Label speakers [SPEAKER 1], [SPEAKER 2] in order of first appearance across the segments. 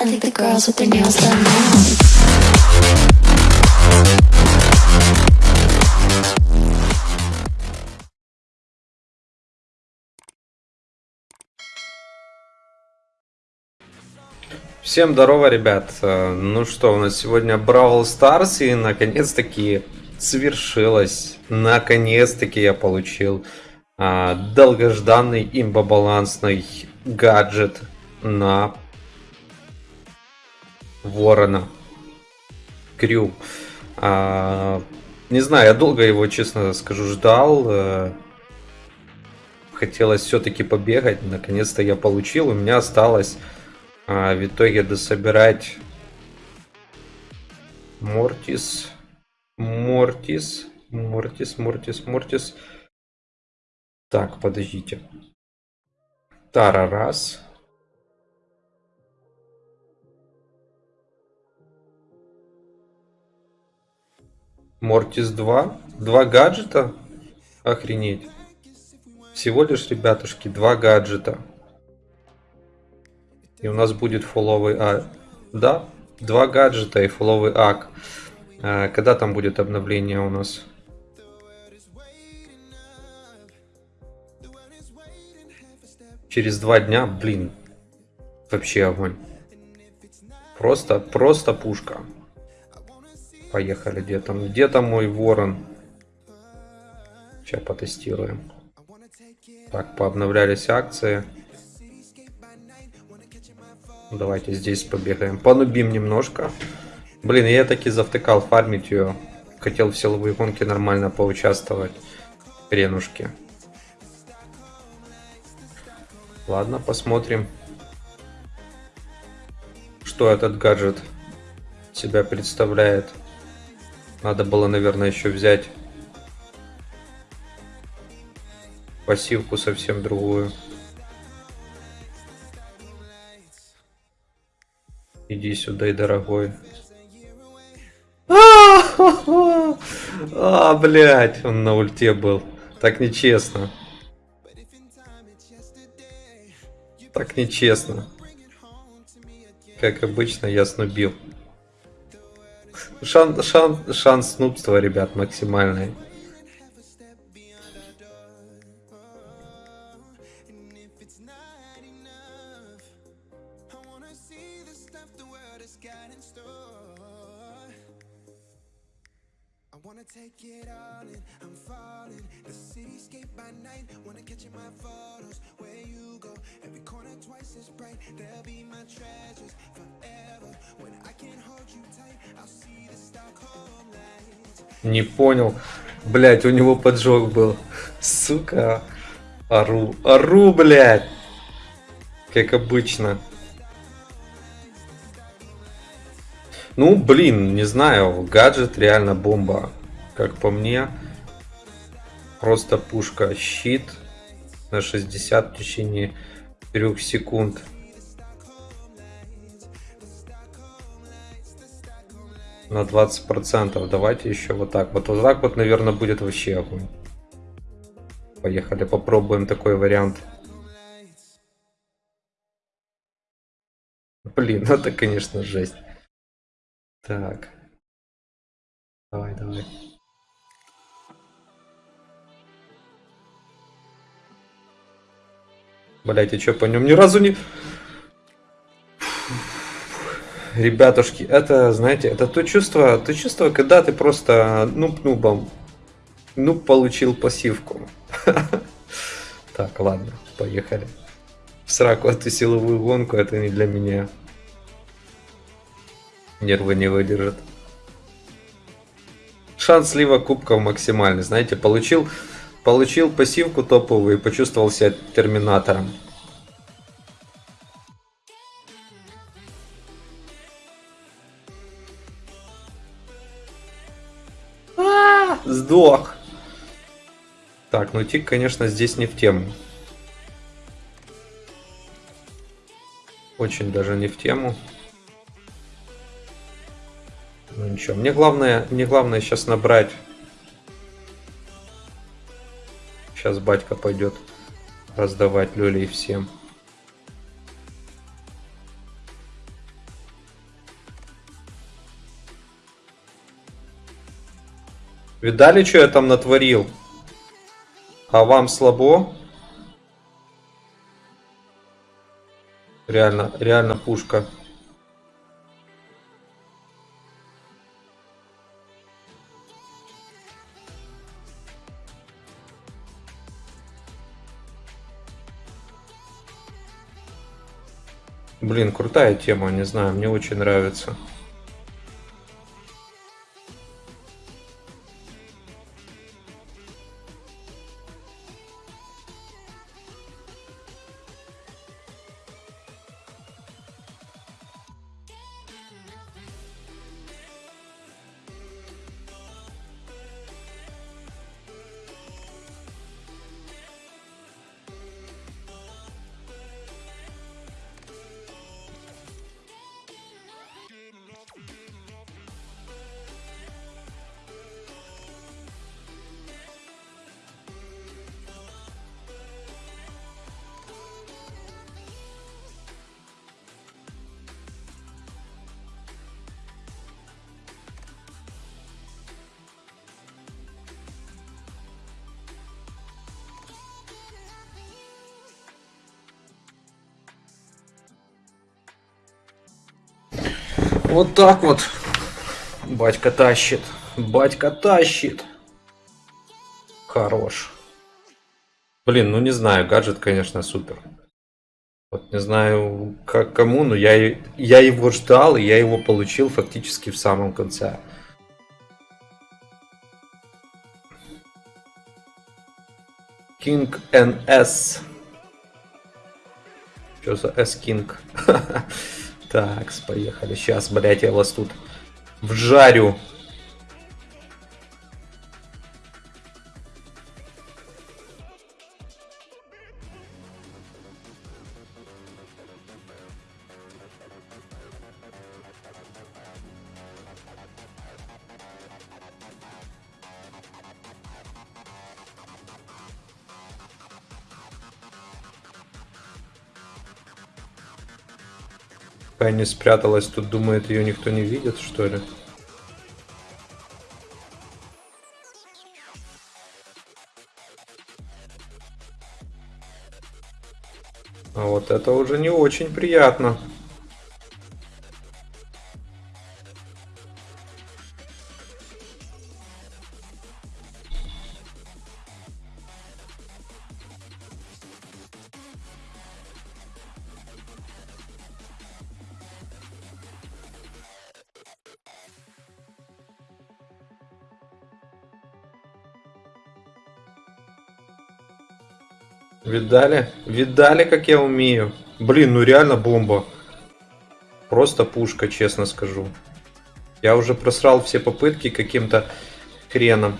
[SPEAKER 1] I think the girls with their nails done now.
[SPEAKER 2] Всем здорово, ребят. Э, Ну что, у нас сегодня Бравл Старс, и наконец-таки свершилось. Наконец-таки я получил а, долгожданный имбобалансный гаджет на Ворона. Крю. А, не знаю, я долго его, честно скажу, ждал. э, Хотелось все-таки побегать. Наконец-то я получил. У меня осталось а, в итоге дособирать Мортис, Мортис, Мортис, Мортис, Мортис. Так, подождите. Тара раз. Мортис 2. Два гаджета? Охренеть. Всего лишь, ребятушки, два гаджета. И у нас будет фуловый А. Да, два гаджета и фуловый ак. А, Когда там будет обновление у нас? Через два дня, блин. Вообще огонь. Просто, просто пушка. Поехали, где там? Где там мой ворон? Сейчас потестируем. Так, пообновлялись акции. Давайте здесь побегаем. Понубим немножко. Блин, я таки завтыкал фармить ее. Хотел в силовые гонки нормально поучаствовать. Хренушки. Ладно, посмотрим. Что этот гаджет себя представляет. Надо было, наверное, еще взять пассивку совсем другую. Иди сюда, и дорогой. А, блядь, он на ульте был. Так нечестно. Так нечестно. Как обычно, я снубил. Шан, шан, шанс снубства, ребят, максимальный.
[SPEAKER 3] I'm falling. The cityscape by night, wanna catch in my photos. Where you every corner twice as bright. They'll be my treasures forever. When I can't hold you tight, I'll see the Stockholm lights.
[SPEAKER 2] Не понял. Блять, у него поджог был. Сука. Ару. Ару, блядь. Как обычно. Ну, блин, не знаю. Гаджет реально бомба. Как по мне. Просто пушка. Щит на 60 в течение 3 секунд. на 20 процентов. Давайте еще вот так вот. Вот так вот наверное будет вообще огонь. Поехали попробуем такой вариант. Блин ну это конечно жесть. Так. Давай давай Блять, я что по нем ни разу не... Ребятушки, это, знаете, это то чувство, то чувство, когда ты просто нуб-нубом, ну, получил пассивку. Так, ладно, поехали. В сраку эту силовую гонку, это не для меня. Нервы не выдержат. Шанс слива кубков максимальный, знаете, получил, получил пассивку топовую и почувствовал себя терминатором. Сдох. Так, ну тик, конечно, здесь не в тему. Очень даже не в тему. Ну ничего, мне главное, мне главное сейчас набрать. Сейчас батька пойдет раздавать люлей всем. Видали, что я там натворил? А вам слабо? Реально, реально пушка. Блин, крутая тема, не знаю, мне очень нравится. Вот так вот. Батька тащит. Батька тащит. Хорош. Блин, ну не знаю, гаджет, конечно, супер. Вот не знаю, как кому, но я, я его ждал, и я его получил фактически в самом конце. King NS. Что за S-King? Так, поехали. Сейчас, блять, я вас тут вжарю. Пенни спряталась, тут думает, ее никто не видит, что ли? А вот это уже не очень приятно. Видали? Видали, как я умею? Блин, ну реально бомба. Просто пушка, честно скажу. Я уже просрал все попытки каким-то хреном.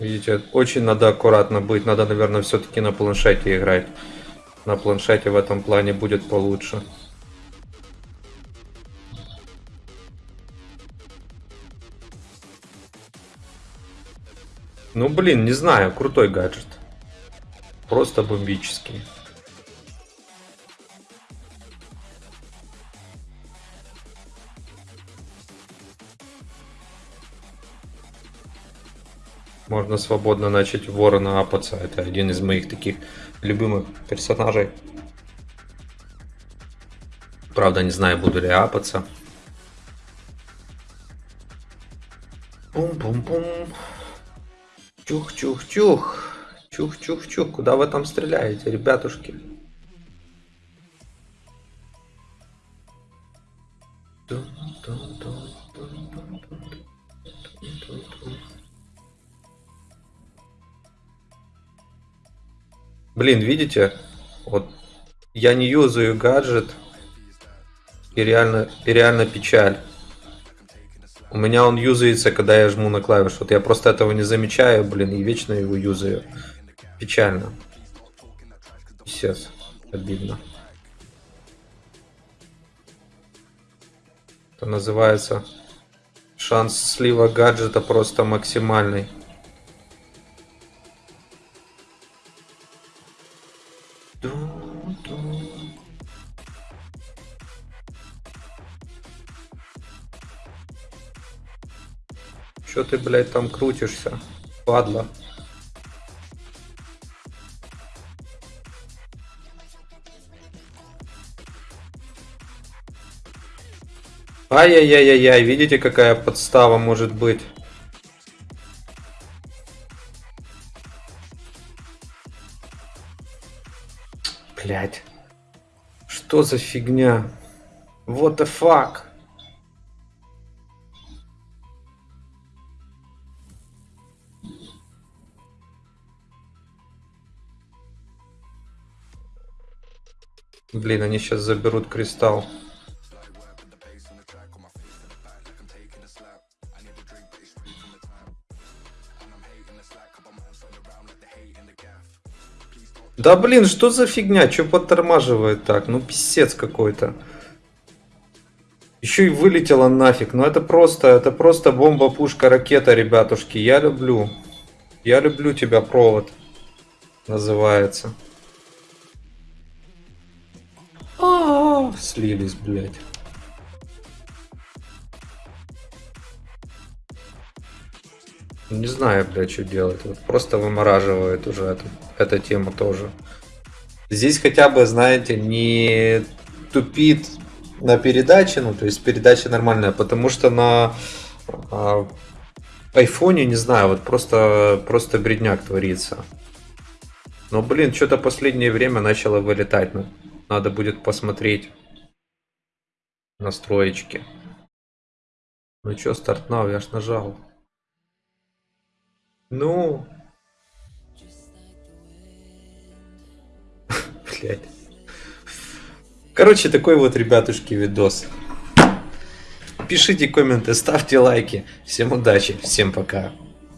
[SPEAKER 2] Видите, очень надо аккуратно быть. Надо, наверное, все-таки на планшете играть. На планшете в этом плане будет получше. Ну, блин, не знаю, крутой гаджет. Просто бомбический. Можно свободно начать ворона апаться. Это один из моих таких любимых персонажей. Правда, не знаю, буду ли апаться. Пум-пум-пум. Чух-чух-чух. Чух-чух-чух. Куда вы там стреляете, ребятушки? Блин, видите? Вот я не юзаю гаджет. И реально, и реально печаль. У меня он юзается, когда я жму на клавишу. Вот я просто этого не замечаю, блин, и вечно его юзаю. Печально. Писец. Обидно. Это называется шанс слива гаджета просто максимальный. Ты, блядь, там крутишься? Падла. Ай-яй-яй-яй-яй, видите, какая подстава может быть? Блять. Что за фигня? What the fuck? Блин, они сейчас заберут кристалл. Да блин, что за фигня? Че подтормаживает так? Ну писец какой-то. Еще и вылетела нафиг. Ну это просто, это просто бомба, пушка, ракета, ребятушки. Я люблю. Я люблю тебя, провод. Называется. Слились, блядь. Не знаю, блядь, что делать. Вот просто вымораживает уже эту, эта тема тоже. Здесь хотя бы, знаете, не тупит на передаче, ну, то есть передача нормальная, потому что на а, айфоне, не знаю, вот просто, просто бредняк творится. Но, блин, что-то последнее время начало вылетать. Надо будет посмотреть настроечки. Ну что, старт now, я ж нажал. Ну. Блять. Короче, такой вот, ребятушки, видос. Пишите комменты, ставьте лайки. Всем удачи, всем пока.